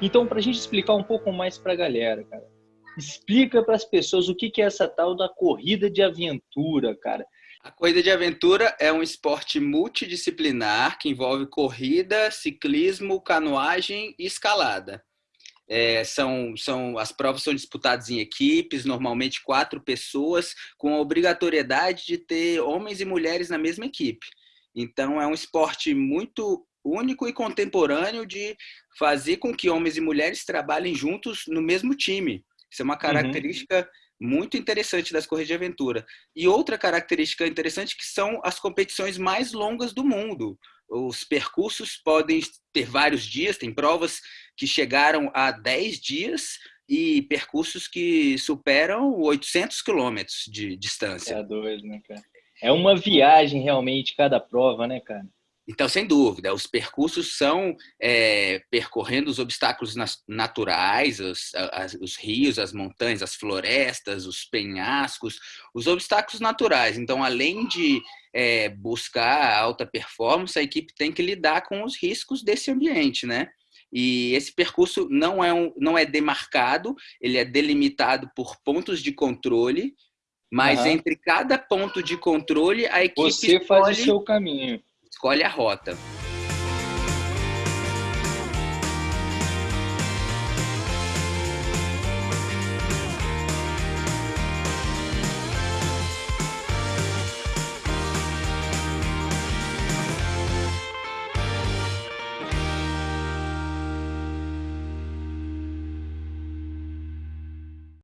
Então, para a gente explicar um pouco mais para a galera, cara, explica para as pessoas o que, que é essa tal da corrida de aventura, cara. A corrida de aventura é um esporte multidisciplinar que envolve corrida, ciclismo, canoagem e escalada. É, são, são, as provas são disputadas em equipes, normalmente quatro pessoas, com a obrigatoriedade de ter homens e mulheres na mesma equipe. Então, é um esporte muito único e contemporâneo de fazer com que homens e mulheres trabalhem juntos no mesmo time. Isso é uma uhum. característica uhum. muito interessante das corridas de aventura. E outra característica interessante que são as competições mais longas do mundo. Os percursos podem ter vários dias, tem provas que chegaram a 10 dias e percursos que superam 800 quilômetros de distância. É doido, né, cara? É uma viagem realmente cada prova, né, cara? Então, sem dúvida, os percursos são é, percorrendo os obstáculos naturais, os, as, os, rios, as montanhas, as florestas, os penhascos, os obstáculos naturais. Então, além de é, buscar alta performance, a equipe tem que lidar com os riscos desse ambiente, né? E esse percurso não é, um, não é demarcado, ele é delimitado por pontos de controle, mas uhum. entre cada ponto de controle, a equipe Você escolhe... faz o seu caminho escolhe a rota.